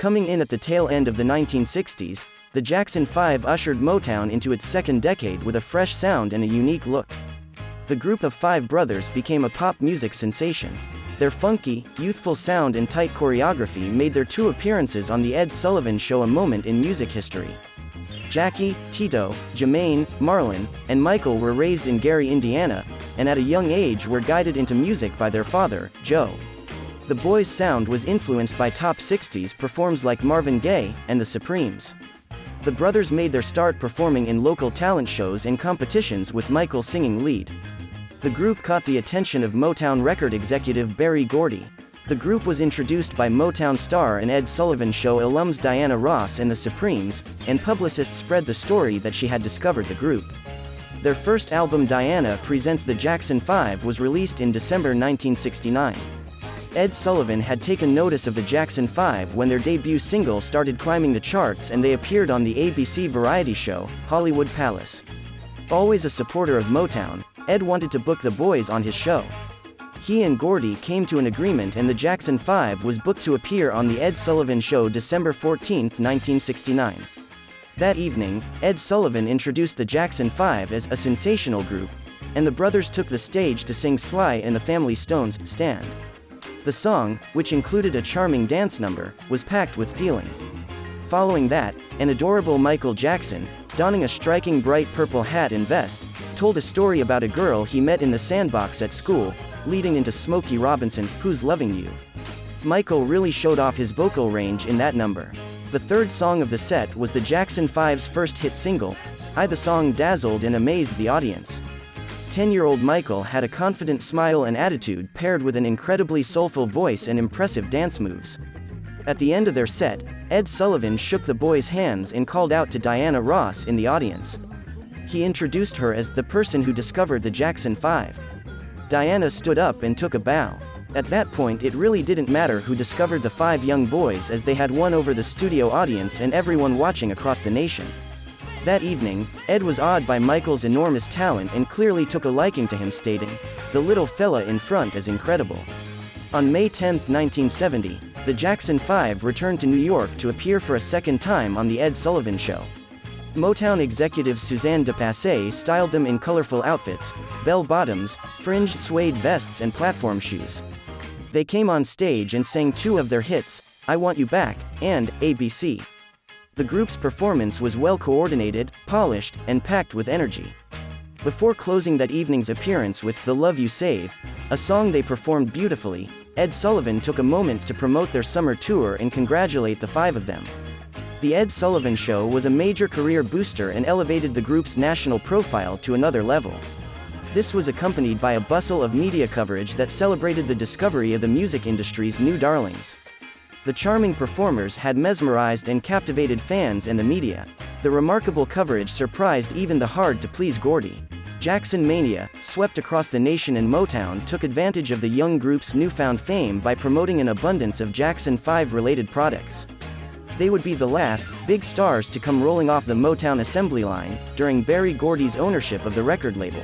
Coming in at the tail end of the 1960s, the Jackson 5 ushered Motown into its second decade with a fresh sound and a unique look. The group of five brothers became a pop music sensation. Their funky, youthful sound and tight choreography made their two appearances on The Ed Sullivan Show a moment in music history. Jackie, Tito, Jermaine, Marlon, and Michael were raised in Gary, Indiana, and at a young age were guided into music by their father, Joe. The boys' sound was influenced by top 60s performs like Marvin Gaye and the Supremes. The brothers made their start performing in local talent shows and competitions with Michael singing lead. The group caught the attention of Motown record executive Berry Gordy. The group was introduced by Motown star and Ed Sullivan Show alums Diana Ross and the Supremes, and publicists spread the story that she had discovered the group. Their first album Diana Presents the Jackson 5 was released in December 1969. Ed Sullivan had taken notice of the Jackson 5 when their debut single started climbing the charts and they appeared on the ABC variety show, Hollywood Palace. Always a supporter of Motown, Ed wanted to book the boys on his show. He and Gordy came to an agreement and the Jackson 5 was booked to appear on The Ed Sullivan Show December 14, 1969. That evening, Ed Sullivan introduced the Jackson 5 as a sensational group, and the brothers took the stage to sing Sly and the Family Stone's Stand. The song, which included a charming dance number, was packed with feeling. Following that, an adorable Michael Jackson, donning a striking bright purple hat and vest, told a story about a girl he met in the sandbox at school, leading into Smokey Robinson's Who's Loving You. Michael really showed off his vocal range in that number. The third song of the set was the Jackson 5's first hit single, I the song dazzled and amazed the audience. 10-year-old Michael had a confident smile and attitude paired with an incredibly soulful voice and impressive dance moves. At the end of their set, Ed Sullivan shook the boys' hands and called out to Diana Ross in the audience. He introduced her as the person who discovered the Jackson 5. Diana stood up and took a bow. At that point it really didn't matter who discovered the five young boys as they had won over the studio audience and everyone watching across the nation. That evening, Ed was awed by Michael's enormous talent and clearly took a liking to him stating, the little fella in front is incredible. On May 10, 1970, the Jackson 5 returned to New York to appear for a second time on The Ed Sullivan Show. Motown executive Suzanne de Passe styled them in colorful outfits, bell-bottoms, fringed suede vests and platform shoes. They came on stage and sang two of their hits, I Want You Back, and ABC. The group's performance was well coordinated, polished, and packed with energy. Before closing that evening's appearance with The Love You Save, a song they performed beautifully, Ed Sullivan took a moment to promote their summer tour and congratulate the five of them. The Ed Sullivan Show was a major career booster and elevated the group's national profile to another level. This was accompanied by a bustle of media coverage that celebrated the discovery of the music industry's new darlings. The charming performers had mesmerized and captivated fans and the media. The remarkable coverage surprised even the hard-to-please Gordy. Jackson Mania, swept across the nation and Motown took advantage of the young group's newfound fame by promoting an abundance of Jackson 5-related products. They would be the last, big stars to come rolling off the Motown assembly line, during Berry Gordy's ownership of the record label.